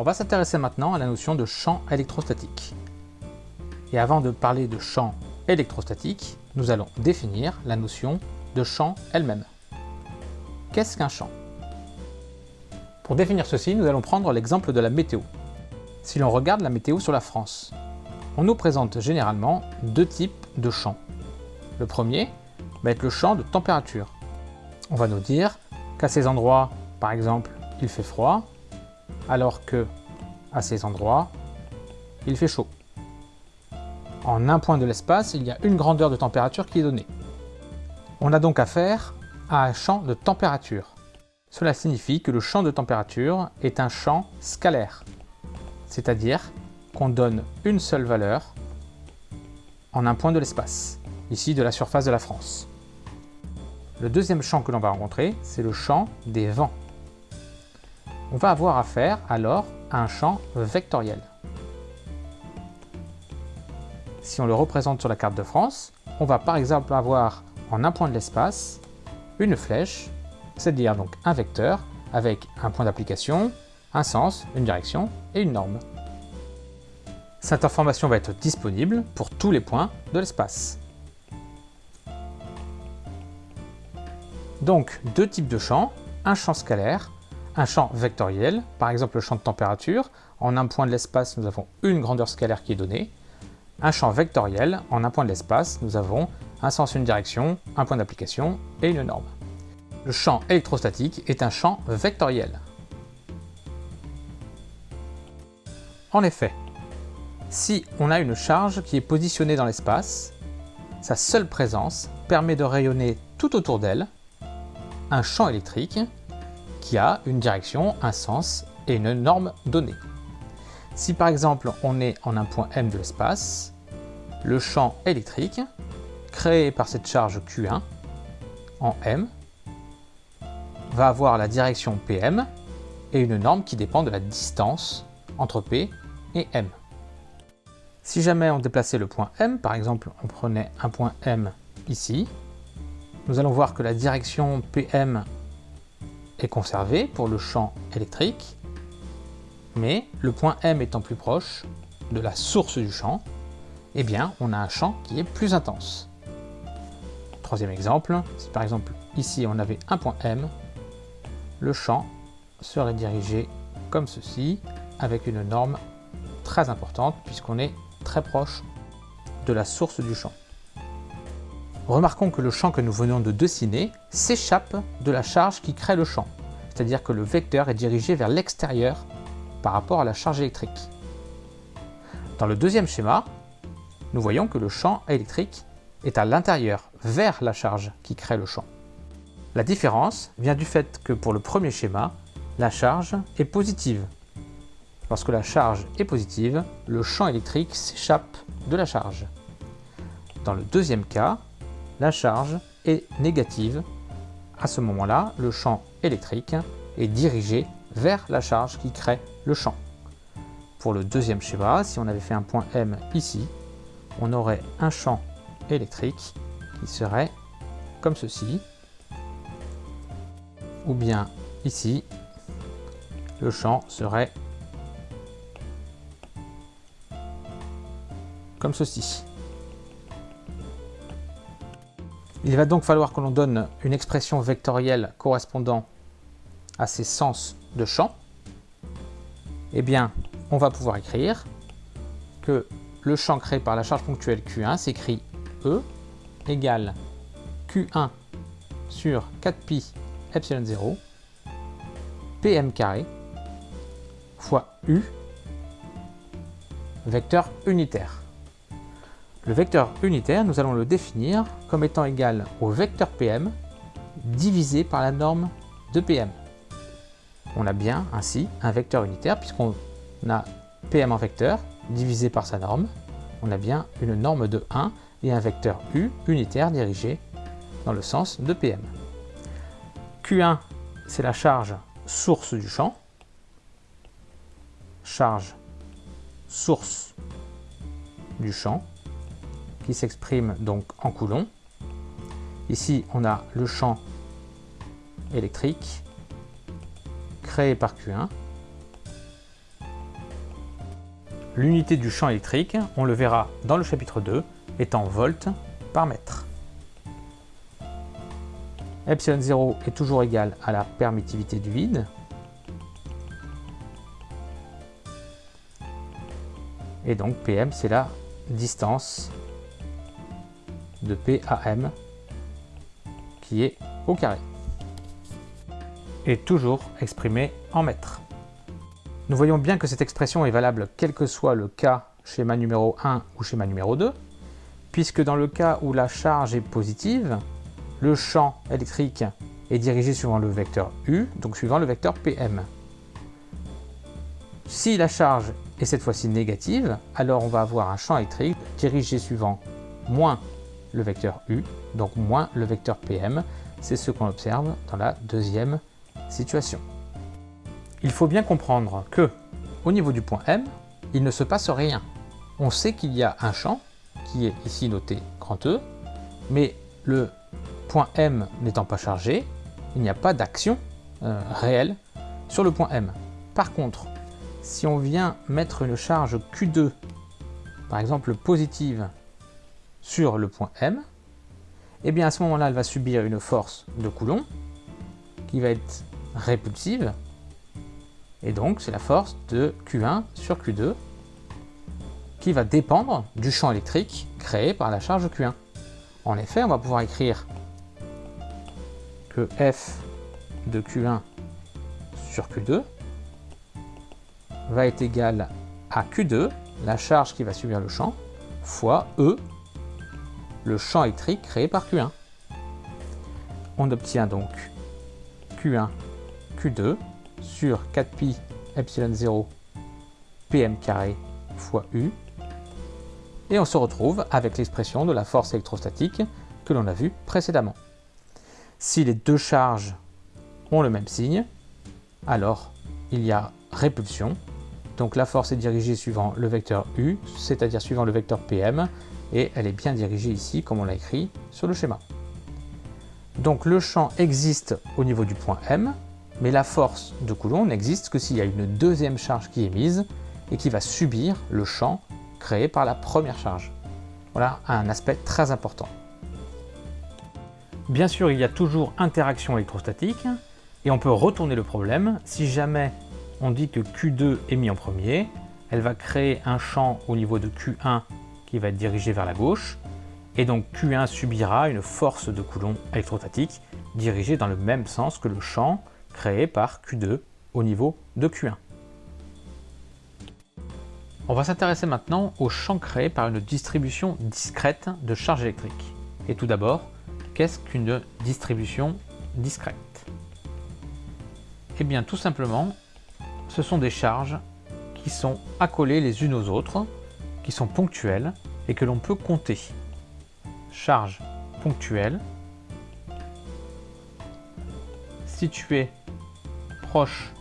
On va s'intéresser maintenant à la notion de champ électrostatique. Et avant de parler de champ électrostatique, nous allons définir la notion de champ elle-même. Qu'est-ce qu'un champ? Pour définir ceci, nous allons prendre l'exemple de la météo. Si l'on regarde la météo sur la France, on nous présente généralement deux types de champs. Le premier va être le champ de température. On va nous dire qu'à ces endroits, par exemple, il fait froid, alors que à ces endroits, il fait chaud. En un point de l'espace, il y a une grandeur de température qui est donnée. On a donc affaire à un champ de température. Cela signifie que le champ de température est un champ scalaire, c'est-à-dire qu'on donne une seule valeur en un point de l'espace, ici de la surface de la France. Le deuxième champ que l'on va rencontrer, c'est le champ des vents. On va avoir affaire alors à un champ vectoriel. Si on le représente sur la carte de France, on va par exemple avoir en un point de l'espace une flèche, c'est-à-dire donc un vecteur avec un point d'application, un sens, une direction et une norme. Cette information va être disponible pour tous les points de l'espace. Donc deux types de champs, un champ scalaire, un champ vectoriel, par exemple le champ de température. En un point de l'espace, nous avons une grandeur scalaire qui est donnée. Un champ vectoriel, en un point de l'espace, nous avons un sens, une direction, un point d'application et une norme. Le champ électrostatique est un champ vectoriel. En effet, si on a une charge qui est positionnée dans l'espace, sa seule présence permet de rayonner tout autour d'elle un champ électrique qui a une direction, un sens et une norme donnée. Si par exemple on est en un point M de l'espace, le champ électrique créé par cette charge Q1 en M va avoir la direction PM et une norme qui dépend de la distance entre P et M. Si jamais on déplaçait le point M, par exemple on prenait un point M ici, nous allons voir que la direction PM est conservée pour le champ électrique, mais le point M étant plus proche de la source du champ, eh bien on a un champ qui est plus intense. Troisième exemple, si par exemple ici on avait un point M, le champ serait dirigé comme ceci, avec une norme très importante puisqu'on est très proche de la source du champ. Remarquons que le champ que nous venons de dessiner s'échappe de la charge qui crée le champ, c'est-à-dire que le vecteur est dirigé vers l'extérieur par rapport à la charge électrique. Dans le deuxième schéma, nous voyons que le champ électrique est à l'intérieur, vers la charge qui crée le champ. La différence vient du fait que pour le premier schéma, la charge est positive, Lorsque la charge est positive, le champ électrique s'échappe de la charge. Dans le deuxième cas, la charge est négative. À ce moment-là, le champ électrique est dirigé vers la charge qui crée le champ. Pour le deuxième schéma, si on avait fait un point M ici, on aurait un champ électrique qui serait comme ceci, ou bien ici, le champ serait comme ceci. Il va donc falloir que l'on donne une expression vectorielle correspondant à ces sens de champ. Eh bien, on va pouvoir écrire que le champ créé par la charge ponctuelle Q1 s'écrit E égale Q1 sur 4pi epsilon 0 pm carré fois U vecteur unitaire. Le vecteur unitaire, nous allons le définir comme étant égal au vecteur PM divisé par la norme de PM. On a bien ainsi un vecteur unitaire puisqu'on a PM en vecteur divisé par sa norme. On a bien une norme de 1 et un vecteur U unitaire dirigé dans le sens de PM. Q1, c'est la charge source du champ. Charge source du champ qui s'exprime donc en coulomb. Ici, on a le champ électrique créé par Q1 l'unité du champ électrique, on le verra dans le chapitre 2, est en volts par mètre. Epsilon 0 est toujours égal à la permittivité du vide. Et donc PM, c'est la distance de PAM qui est au carré. Et toujours exprimée en mètres. Nous voyons bien que cette expression est valable quel que soit le cas schéma numéro 1 ou schéma numéro 2, puisque dans le cas où la charge est positive, le champ électrique est dirigé suivant le vecteur U, donc suivant le vecteur PM. Si la charge est cette fois-ci négative, alors on va avoir un champ électrique dirigé suivant moins le vecteur U, donc moins le vecteur PM. C'est ce qu'on observe dans la deuxième situation. Il faut bien comprendre que, au niveau du point M, il ne se passe rien. On sait qu'il y a un champ, qui est ici noté grand E, mais le point M n'étant pas chargé, il n'y a pas d'action euh, réelle sur le point M. Par contre, si on vient mettre une charge Q2, par exemple positive, sur le point M, et eh bien à ce moment-là, elle va subir une force de Coulomb qui va être répulsive et donc, c'est la force de Q1 sur Q2 qui va dépendre du champ électrique créé par la charge Q1. En effet, on va pouvoir écrire que F de Q1 sur Q2 va être égal à Q2, la charge qui va subir le champ, fois E, le champ électrique créé par Q1. On obtient donc Q1, Q2 sur 4pi epsilon 0 pm carré fois u. Et on se retrouve avec l'expression de la force électrostatique que l'on a vue précédemment. Si les deux charges ont le même signe, alors il y a répulsion. Donc la force est dirigée suivant le vecteur u, c'est-à-dire suivant le vecteur pm, et elle est bien dirigée ici comme on l'a écrit sur le schéma. Donc le champ existe au niveau du point M, mais la force de Coulomb n'existe que s'il y a une deuxième charge qui est mise et qui va subir le champ créé par la première charge. Voilà un aspect très important. Bien sûr, il y a toujours interaction électrostatique et on peut retourner le problème. Si jamais on dit que Q2 est mis en premier, elle va créer un champ au niveau de Q1 qui va être dirigé vers la gauche et donc Q1 subira une force de Coulomb électrostatique dirigée dans le même sens que le champ créé par Q2 au niveau de Q1. On va s'intéresser maintenant au champ créé par une distribution discrète de charge électrique. Et tout d'abord, qu'est-ce qu'une distribution discrète? Eh bien tout simplement, ce sont des charges qui sont accolées les unes aux autres, qui sont ponctuelles et que l'on peut compter. Charge ponctuelle située proches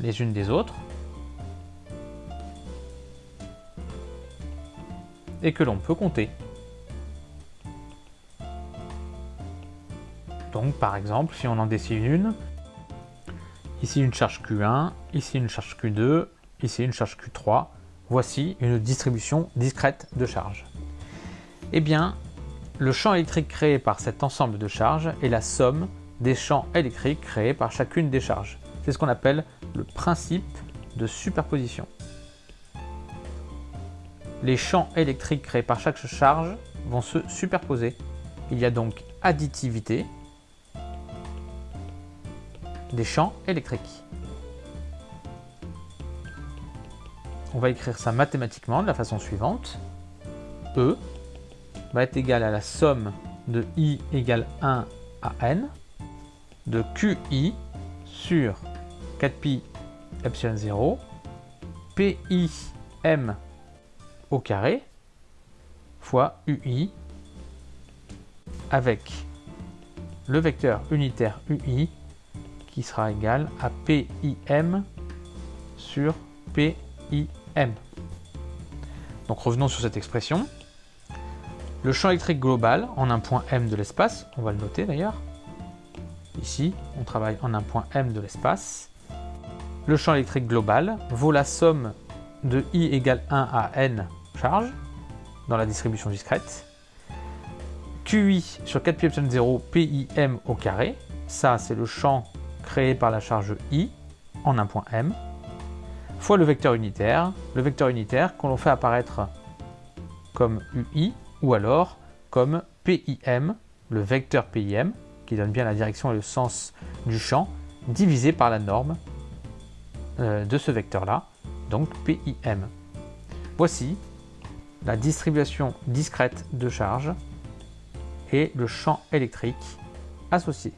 les unes des autres et que l'on peut compter. Donc par exemple, si on en dessine une, ici une charge Q1, ici une charge Q2, ici une charge Q3, voici une distribution discrète de charges. Eh bien, le champ électrique créé par cet ensemble de charges est la somme des champs électriques créés par chacune des charges. C'est ce qu'on appelle le principe de superposition. Les champs électriques créés par chaque charge vont se superposer. Il y a donc additivité des champs électriques. On va écrire ça mathématiquement de la façon suivante. E va être égal à la somme de I égale 1 à N de QI sur 4pi epsilon 0 PI M au carré fois UI avec le vecteur unitaire UI qui sera égal à PIM sur Donc revenons sur cette expression. Le champ électrique global en un point M de l'espace, on va le noter d'ailleurs, Ici, on travaille en un point M de l'espace. Le champ électrique global vaut la somme de i égale 1 à n charges dans la distribution discrète. QI sur 4 pi epsilon 0 PIM au carré. Ça, c'est le champ créé par la charge i en un point m, fois le vecteur unitaire, le vecteur unitaire qu'on fait apparaître comme ui ou alors comme PIM, le vecteur PIM, qui donne bien la direction et le sens du champ, divisé par la norme euh, de ce vecteur-là, donc PIM. Voici la distribution discrète de charge et le champ électrique associé.